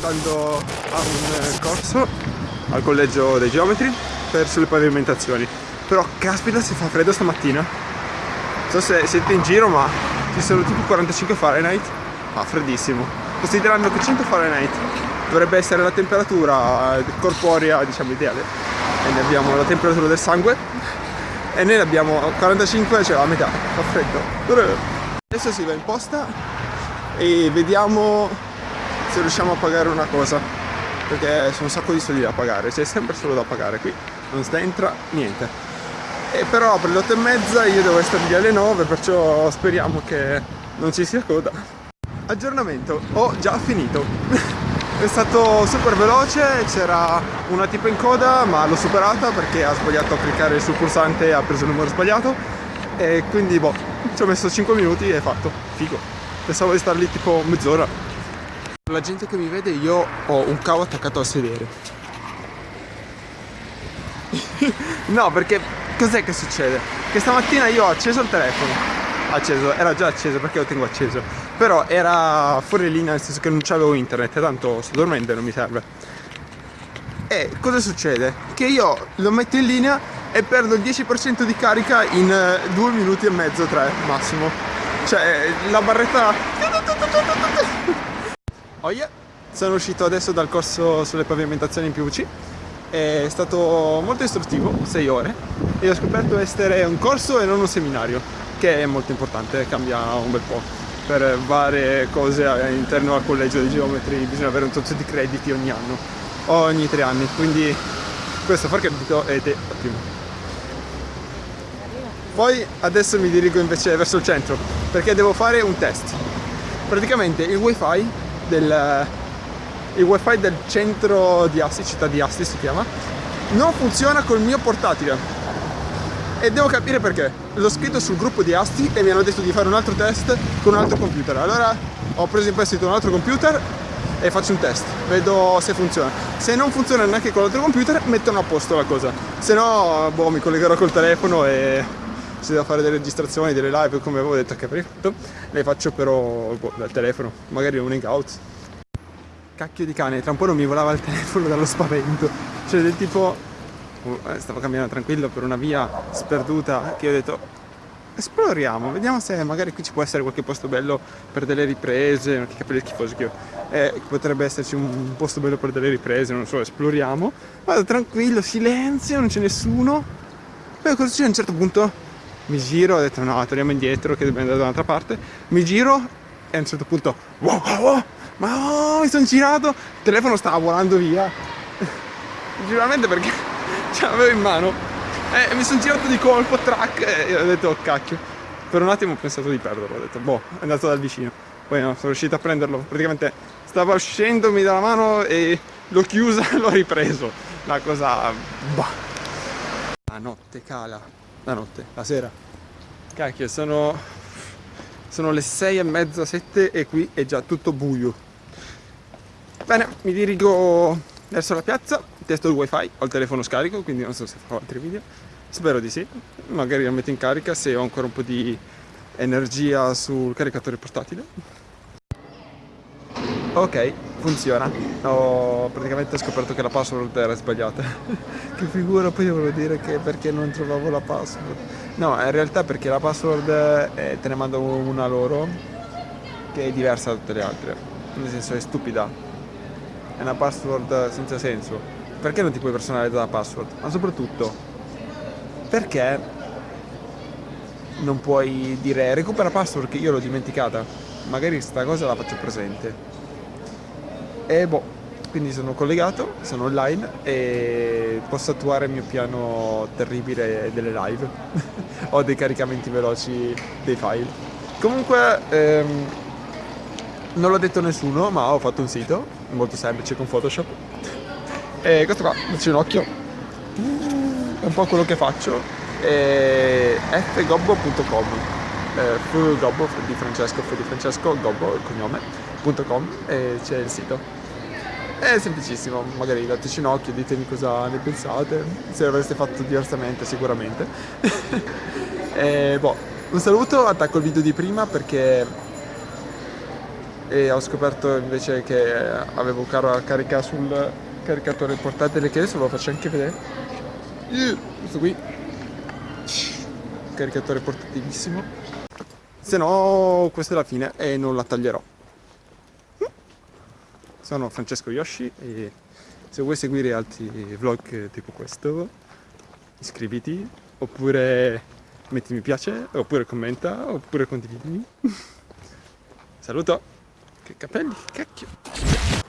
andando a un corso al collegio dei geometri per sulle pavimentazioni. Però caspita si fa freddo stamattina. Non so se siete in giro ma ci sono tipo 45 Fahrenheit. Ah freddissimo. Considerando che 100 Fahrenheit dovrebbe essere la temperatura corporea diciamo ideale. E ne abbiamo la temperatura del sangue. E noi ne abbiamo 45 cioè la metà. Fa freddo. Adesso si va in posta e vediamo se riusciamo a pagare una cosa perché sono un sacco di soldi da pagare c'è sempre solo da pagare qui non entra niente. E però per le 8 e mezza io devo essere lì alle 9 perciò speriamo che non ci sia coda. Aggiornamento ho già finito. È stato super veloce c'era una tipo in coda ma l'ho superata perché ha sbagliato a cliccare sul pulsante e ha preso il numero sbagliato. E quindi boh ci ho messo 5 minuti e fatto. Figo. Pensavo di star lì tipo mezz'ora la gente che mi vede io ho un cavo attaccato al sedere. No perché cos'è che succede? che stamattina io ho acceso il telefono. Acceso, era già acceso perché lo tengo acceso. Però era fuori linea nel senso che non c'avevo internet tanto sto dormendo non mi serve. E cosa succede? che io lo metto in linea e perdo il 10% di carica in eh, due minuti e mezzo, tre massimo. Cioè la barretta oh yeah. sono uscito adesso dal corso sulle pavimentazioni in PVC è stato molto istruttivo, 6 ore e ho scoperto essere un corso e non un seminario che è molto importante, cambia un bel po' per varie cose all'interno al collegio di geometri bisogna avere un tot di crediti ogni anno ogni tre anni quindi questo far credito ed è ottimo. Poi adesso mi dirigo invece verso il centro perché devo fare un test. Praticamente il wifi del il wifi del centro di Asti, città di Asti si chiama, non funziona col mio portatile. E devo capire perché. L'ho scritto sul gruppo di Asti e mi hanno detto di fare un altro test con un altro computer. Allora ho preso in prestito un altro computer e faccio un test, vedo se funziona. Se non funziona neanche con l'altro computer, mettono a posto la cosa. Se no, boh, mi collegherò col telefono e se devo fare delle registrazioni, delle live, come avevo detto che prima, le faccio però boh, dal telefono, magari un hangout cacchio di cane, tra un po' non mi volava il telefono dallo spavento. Cioè del tipo, eh, stavo camminando tranquillo per una via sperduta che ho detto esploriamo, vediamo se magari qui ci può essere qualche posto bello per delle riprese, che capelli schifosi che ho. Eh, potrebbe esserci un posto bello per delle riprese, non so, esploriamo. Vado tranquillo, silenzio, non c'è nessuno. Poi c'è a un certo punto? Mi giro, ho detto no, torniamo indietro che dobbiamo andare da un'altra parte. Mi giro e a un certo punto, wow, wow, wow ma oh, mi sono girato, il telefono stava volando via. Sicuramente perché ce l'avevo in mano. E mi sono girato di colpo, track, e ho detto, oh cacchio. Per un attimo ho pensato di perderlo, ho detto, boh, è andato dal vicino. Poi no, sono riuscito a prenderlo. Praticamente stava uscendomi dalla mano e l'ho chiusa e l'ho ripreso. La cosa... Bah. La notte cala. La notte, la sera. Cacchio, sono... Sono le sei e mezza, sette e qui è già tutto buio. Bene, mi dirigo verso la piazza, testo il wifi, ho il telefono scarico, quindi non so se farò altri video. Spero di sì, magari lo metto in carica se ho ancora un po' di energia sul caricatore portatile. Ok, funziona. Ho praticamente scoperto che la password era sbagliata. che figura poi volevo dire che perché non trovavo la password. No, in realtà perché la password eh, te ne mando una loro che è diversa da tutte le altre. Nel senso è stupida è una password senza senso. Perché non ti puoi personalizzare la password? Ma soprattutto, perché non puoi dire recupera password che io l'ho dimenticata? Magari sta cosa la faccio presente. E boh, quindi sono collegato, sono online e posso attuare il mio piano terribile delle live o dei caricamenti veloci dei file. Comunque ehm, non l'ho detto a nessuno ma ho fatto un sito molto semplice con Photoshop. E questo qua, dacci un occhio. È un po' quello che faccio. È fgobbo.com eh, fgobbo di Francesco, di Francesco, gobbo il cognome.com e c'è il sito è semplicissimo, magari dateci un occhio, ditemi cosa ne pensate, se l'avreste fatto diversamente sicuramente. e, boh, un saluto, attacco il video di prima perché e ho scoperto invece che avevo car carica sul caricatore portatile che adesso ve lo faccio anche vedere. Questo qui. Caricatore portatilissimo. Se no questa è la fine e non la taglierò sono Francesco Yoshi e se vuoi seguire altri vlog tipo questo iscriviti oppure metti mi piace oppure commenta oppure condividimi saluto. Che capelli che cacchio